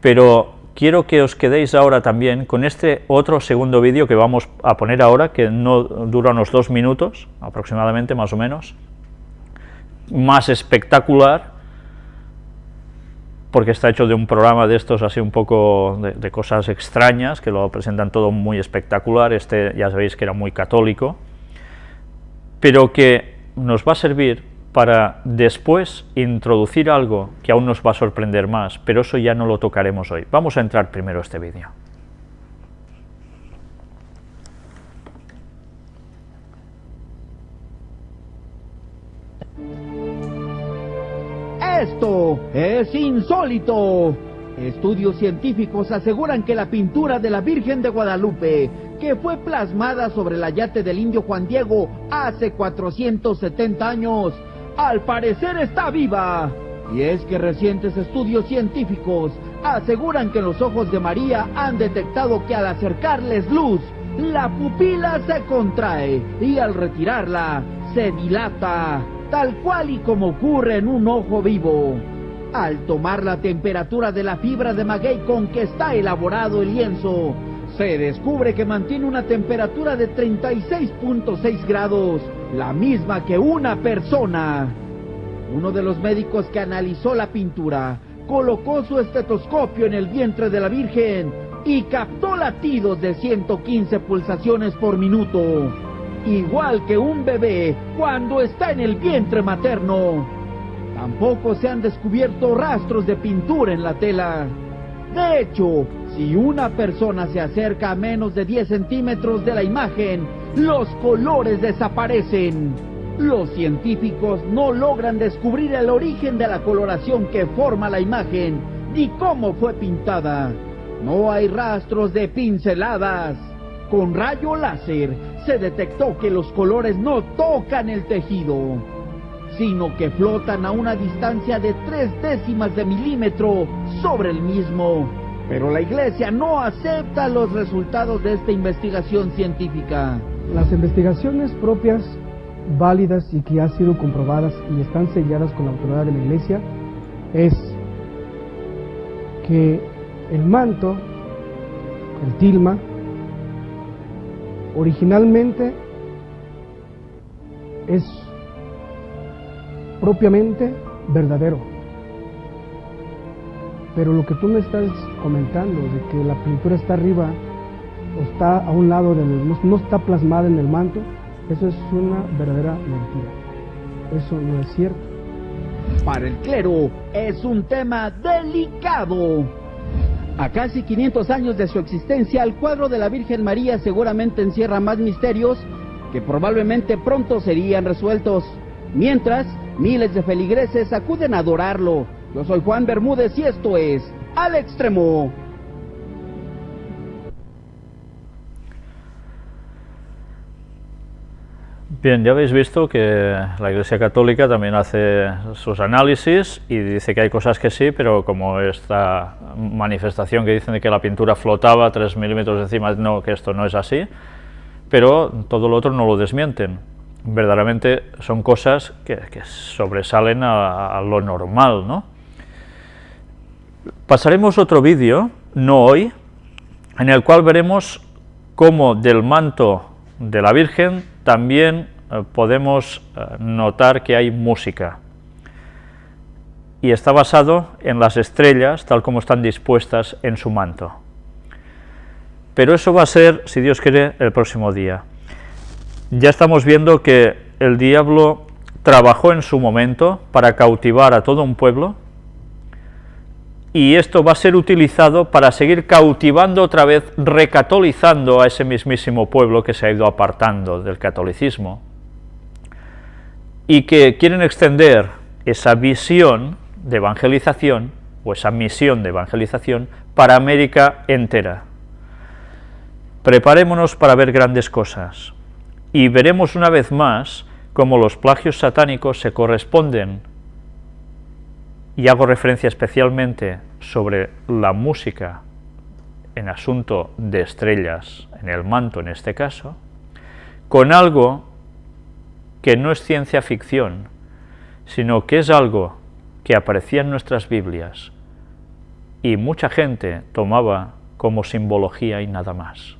pero quiero que os quedéis ahora también con este otro segundo vídeo que vamos a poner ahora, que no dura unos dos minutos, aproximadamente, más o menos, más espectacular, porque está hecho de un programa de estos así un poco de, cosas extrañas, que lo presentan todo muy espectacular, este ya sabéis que era muy católico, pero que nos va a servir para después introducir algo que aún nos va a sorprender más, pero eso ya no lo tocaremos hoy. Vamos a entrar primero a este vídeo. Esto es insólito. Estudios científicos aseguran que la pintura de la Virgen de Guadalupe, que fue plasmada sobre el yate del indio Juan Diego hace 470 años, al parecer está viva. Y es que recientes estudios científicos aseguran que los ojos de María han detectado que al acercarles luz, la pupila se contrae y al retirarla se dilata, tal cual y como ocurre en un ojo vivo. Al tomar la temperatura de la fibra de maguey con que está elaborado el lienzo, se descubre que mantiene una temperatura de 36.6 grados, la misma que una persona. Uno de los médicos que analizó la pintura colocó su estetoscopio en el vientre de la Virgen y captó latidos de 115 pulsaciones por minuto, igual que un bebé cuando está en el vientre materno. Tampoco se han descubierto rastros de pintura en la tela. De hecho, si una persona se acerca a menos de 10 centímetros de la imagen, los colores desaparecen. Los científicos no logran descubrir el origen de la coloración que forma la imagen ni cómo fue pintada. No hay rastros de pinceladas. Con rayo láser se detectó que los colores no tocan el tejido, sino que flotan a una distancia de tres décimas de milímetro sobre el mismo. Pero la Iglesia no acepta los resultados de esta investigación científica. Las investigaciones propias, válidas y que han sido comprobadas y están selladas con la autoridad de la Iglesia es que el manto, el tilma, originalmente es propiamente verdadero. Pero lo que tú me estás comentando, de que la pintura está arriba o está a un lado, del, no, no está plasmada en el manto, eso es una verdadera mentira. Eso no es cierto. Para el clero es un tema delicado. A casi 500 años de su existencia, el cuadro de la Virgen María seguramente encierra más misterios que probablemente pronto serían resueltos. Mientras, miles de feligreses acuden a adorarlo. Yo soy Juan Bermúdez y esto es Al Extremo. Bien, ya habéis visto que la Iglesia Católica también hace sus análisis y dice que hay cosas que sí, pero como esta manifestación que dicen de que la pintura flotaba 3 milímetros encima, no, que esto no es así, pero todo lo otro no lo desmienten. Verdaderamente son cosas que, sobresalen a, a, lo normal, ¿no? Pasaremos otro vídeo, no hoy, en el cual veremos cómo del manto de la Virgen también eh, podemos eh, notar que hay música. Y está basado en las estrellas, tal como están dispuestas en su manto. Pero eso va a ser, si Dios quiere, el próximo día. Ya estamos viendo que el diablo trabajó en su momento para cautivar a todo un pueblo, y esto va a ser utilizado para seguir cautivando otra vez, recatolizando a ese mismísimo pueblo que se ha ido apartando del catolicismo, y que quieren extender esa visión de evangelización, o esa misión de evangelización, para América entera. Preparémonos para ver grandes cosas, y veremos una vez más cómo los plagios satánicos se corresponden y hago referencia especialmente sobre la música en asunto de estrellas, en el manto en este caso, con algo que no es ciencia ficción, sino que es algo que aparecía en nuestras Biblias y mucha gente tomaba como simbología y nada más.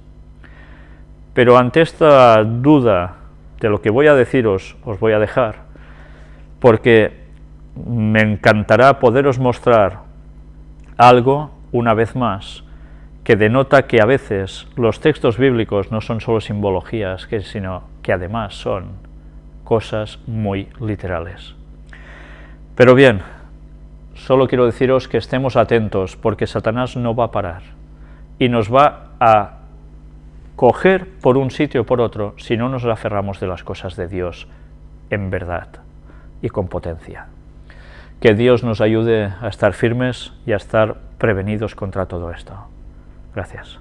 Pero ante esta duda de lo que voy a deciros, os voy a dejar, porque me encantará poderos mostrar algo, una vez más, que denota que a veces los textos bíblicos no son solo simbologías, sino que además son cosas muy literales. Pero bien, solo quiero deciros que estemos atentos porque Satanás no va a parar y nos va a coger por un sitio o por otro si no nos aferramos de las cosas de Dios en verdad y con potencia. Que Dios nos ayude a estar firmes y a estar prevenidos contra todo esto. Gracias.